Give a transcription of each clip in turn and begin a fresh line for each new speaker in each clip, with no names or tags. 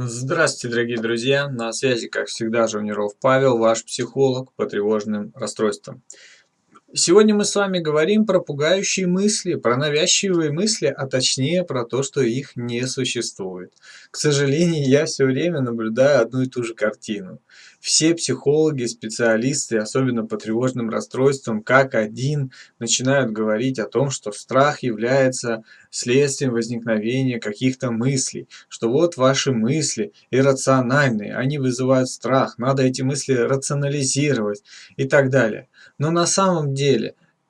Здравствуйте, дорогие друзья! На связи, как всегда, Жавниров Павел, ваш психолог по тревожным расстройствам. Сегодня мы с вами говорим про пугающие мысли, про навязчивые мысли, а точнее про то, что их не существует. К сожалению, я все время наблюдаю одну и ту же картину. Все психологи, специалисты, особенно по тревожным расстройствам, как один, начинают говорить о том, что страх является следствием возникновения каких-то мыслей, что вот ваши мысли иррациональные, они вызывают страх, надо эти мысли рационализировать и так далее. Но на самом деле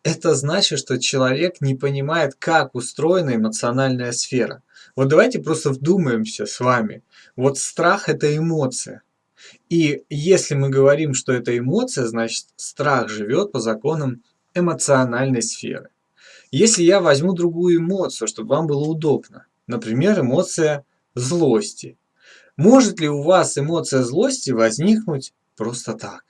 это значит, что человек не понимает, как устроена эмоциональная сфера. Вот давайте просто вдумаемся с вами. Вот страх – это эмоция. И если мы говорим, что это эмоция, значит страх живет по законам эмоциональной сферы. Если я возьму другую эмоцию, чтобы вам было удобно, например, эмоция злости. Может ли у вас эмоция злости возникнуть просто так?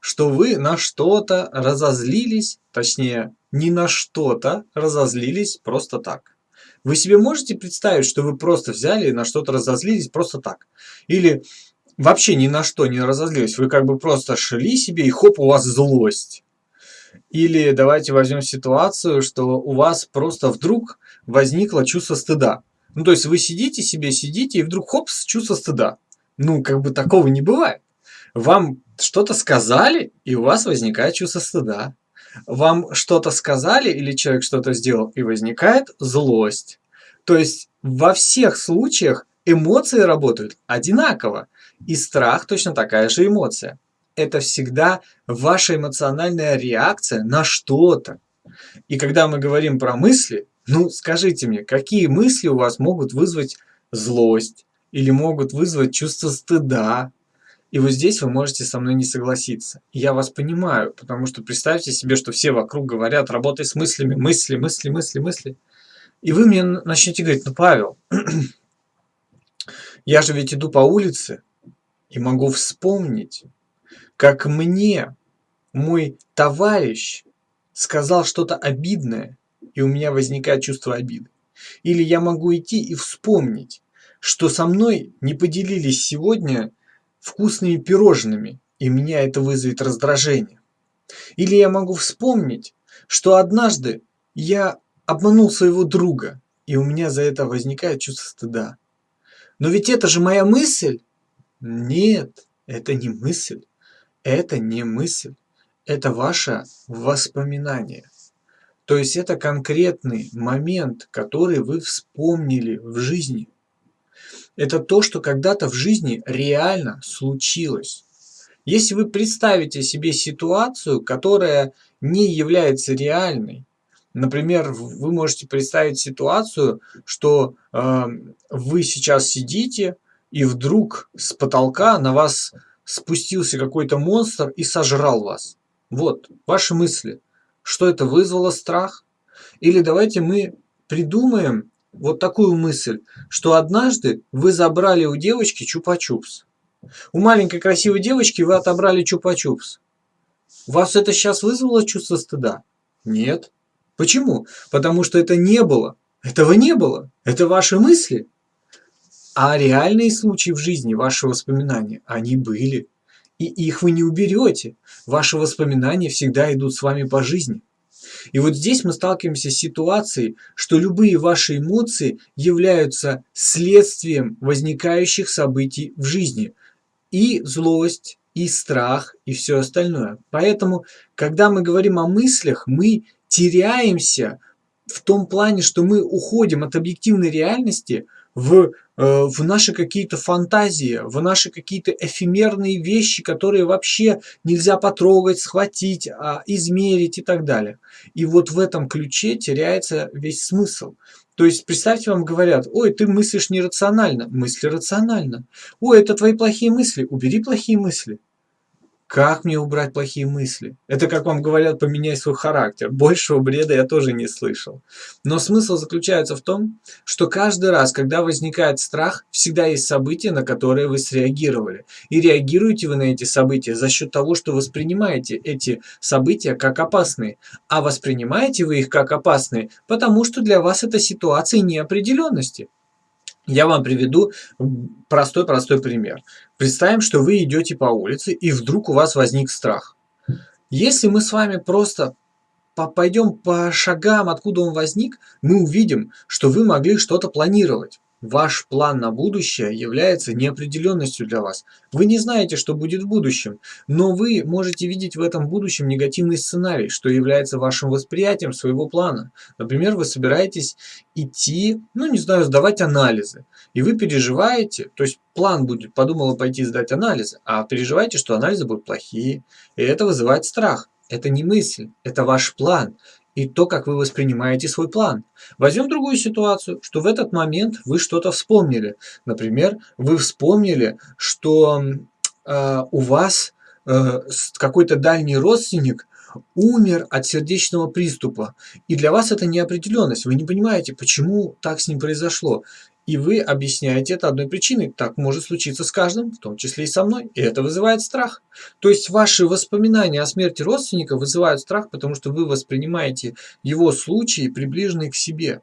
Что вы на что-то разозлились, точнее, не на что-то разозлились просто так. Вы себе можете представить, что вы просто взяли и на что-то разозлились просто так? Или вообще ни на что не разозлились, вы как бы просто шли себе и хоп, у вас злость. Или давайте возьмем ситуацию, что у вас просто вдруг возникло чувство стыда. Ну, то есть вы сидите себе, сидите, и вдруг хоп, чувство стыда. Ну, как бы такого не бывает. Вам что-то сказали, и у вас возникает чувство стыда. Вам что-то сказали или человек что-то сделал, и возникает злость. То есть во всех случаях эмоции работают одинаково. И страх точно такая же эмоция. Это всегда ваша эмоциональная реакция на что-то. И когда мы говорим про мысли, ну скажите мне, какие мысли у вас могут вызвать злость или могут вызвать чувство стыда и вот здесь вы можете со мной не согласиться. я вас понимаю, потому что представьте себе, что все вокруг говорят, работай с мыслями, мысли, мысли, мысли, мысли. И вы мне начнете говорить, ну, Павел, я же ведь иду по улице и могу вспомнить, как мне мой товарищ сказал что-то обидное, и у меня возникает чувство обиды. Или я могу идти и вспомнить, что со мной не поделились сегодня вкусными пирожными, и меня это вызовет раздражение. Или я могу вспомнить, что однажды я обманул своего друга, и у меня за это возникает чувство стыда. Но ведь это же моя мысль. Нет, это не мысль. Это не мысль. Это ваше воспоминание. То есть это конкретный момент, который вы вспомнили в жизни. Это то, что когда-то в жизни реально случилось. Если вы представите себе ситуацию, которая не является реальной, например, вы можете представить ситуацию, что э, вы сейчас сидите, и вдруг с потолка на вас спустился какой-то монстр и сожрал вас. Вот, ваши мысли. Что это вызвало страх? Или давайте мы придумаем вот такую мысль, что однажды вы забрали у девочки чупа-чупс. У маленькой красивой девочки вы отобрали чупа-чупс. Вас это сейчас вызвало чувство стыда? Нет. Почему? Потому что это не было. Этого не было. Это ваши мысли. А реальные случаи в жизни, ваши воспоминания, они были. И их вы не уберете. Ваши воспоминания всегда идут с вами по жизни. И вот здесь мы сталкиваемся с ситуацией, что любые ваши эмоции являются следствием возникающих событий в жизни. И злость, и страх, и все остальное. Поэтому, когда мы говорим о мыслях, мы теряемся в том плане, что мы уходим от объективной реальности в в наши какие-то фантазии, в наши какие-то эфемерные вещи, которые вообще нельзя потрогать, схватить, а, измерить и так далее. И вот в этом ключе теряется весь смысл. То есть, представьте, вам говорят, ой, ты мыслишь нерационально. Мысли рационально. Ой, это твои плохие мысли. Убери плохие мысли. Как мне убрать плохие мысли? Это, как вам говорят, поменяй свой характер. Большего бреда я тоже не слышал. Но смысл заключается в том, что каждый раз, когда возникает страх, всегда есть события, на которые вы среагировали. И реагируете вы на эти события за счет того, что воспринимаете эти события как опасные. А воспринимаете вы их как опасные, потому что для вас это ситуации неопределенности. Я вам приведу простой-простой пример. Представим, что вы идете по улице, и вдруг у вас возник страх. Если мы с вами просто пойдем по шагам, откуда он возник, мы увидим, что вы могли что-то планировать. Ваш план на будущее является неопределенностью для вас. Вы не знаете, что будет в будущем, но вы можете видеть в этом будущем негативный сценарий, что является вашим восприятием своего плана. Например, вы собираетесь идти, ну не знаю, сдавать анализы, и вы переживаете, то есть план будет, подумала пойти сдать анализы, а переживаете, что анализы будут плохие, и это вызывает страх. Это не мысль, это ваш план и то, как вы воспринимаете свой план. Возьмем другую ситуацию, что в этот момент вы что-то вспомнили. Например, вы вспомнили, что э, у вас э, какой-то дальний родственник умер от сердечного приступа. И для вас это неопределенность. Вы не понимаете, почему так с ним произошло. И вы объясняете это одной причиной. Так может случиться с каждым, в том числе и со мной. И это вызывает страх. То есть ваши воспоминания о смерти родственника вызывают страх, потому что вы воспринимаете его случаи, приближенные к себе.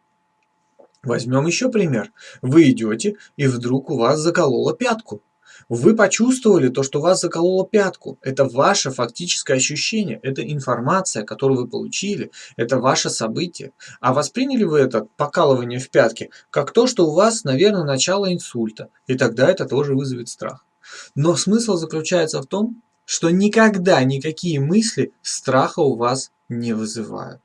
Возьмем еще пример. Вы идете, и вдруг у вас закололо пятку. Вы почувствовали то, что вас закололо пятку. Это ваше фактическое ощущение, это информация, которую вы получили, это ваше событие. А восприняли вы это покалывание в пятке как то, что у вас, наверное, начало инсульта. И тогда это тоже вызовет страх. Но смысл заключается в том, что никогда никакие мысли страха у вас не вызывают.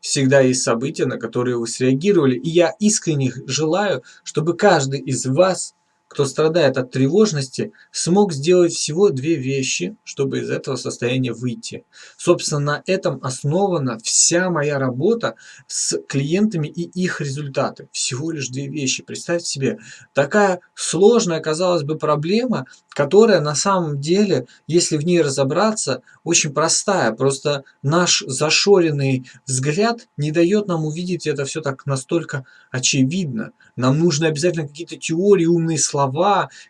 Всегда есть события, на которые вы среагировали, и я искренне желаю, чтобы каждый из вас кто страдает от тревожности, смог сделать всего две вещи, чтобы из этого состояния выйти. Собственно, на этом основана вся моя работа с клиентами и их результаты. Всего лишь две вещи. Представьте себе, такая сложная, казалось бы, проблема, которая на самом деле, если в ней разобраться, очень простая. Просто наш зашоренный взгляд не дает нам увидеть это все так настолько очевидно. Нам нужны обязательно какие-то теории, умные слова,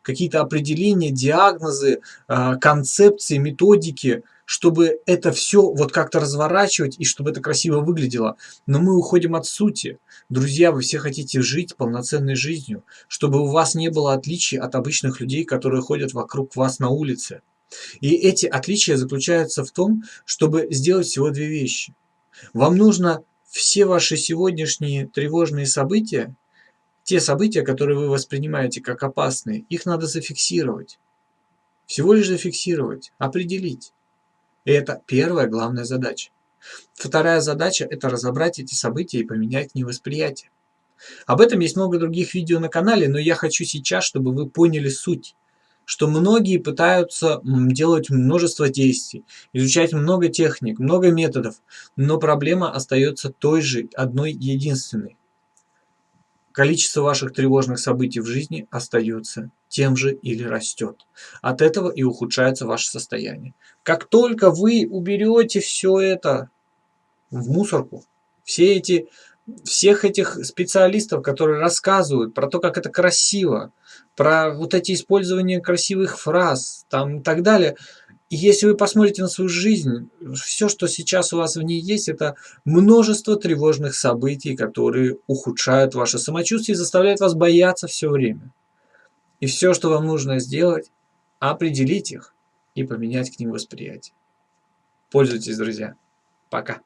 какие-то определения, диагнозы, а, концепции, методики, чтобы это все вот как-то разворачивать и чтобы это красиво выглядело. Но мы уходим от сути. Друзья, вы все хотите жить полноценной жизнью, чтобы у вас не было отличий от обычных людей, которые ходят вокруг вас на улице. И эти отличия заключаются в том, чтобы сделать всего две вещи. Вам нужно все ваши сегодняшние тревожные события те события, которые вы воспринимаете как опасные, их надо зафиксировать. Всего лишь зафиксировать, определить. И это первая главная задача. Вторая задача – это разобрать эти события и поменять невосприятие. Об этом есть много других видео на канале, но я хочу сейчас, чтобы вы поняли суть. Что многие пытаются делать множество действий, изучать много техник, много методов, но проблема остается той же, одной единственной. Количество ваших тревожных событий в жизни остается тем же или растет. От этого и ухудшается ваше состояние. Как только вы уберете все это в мусорку, все эти, всех этих специалистов, которые рассказывают про то, как это красиво, про вот эти использования красивых фраз там и так далее – и если вы посмотрите на свою жизнь, все, что сейчас у вас в ней есть, это множество тревожных событий, которые ухудшают ваше самочувствие и заставляют вас бояться все время. И все, что вам нужно сделать, определить их и поменять к ним восприятие. Пользуйтесь, друзья. Пока.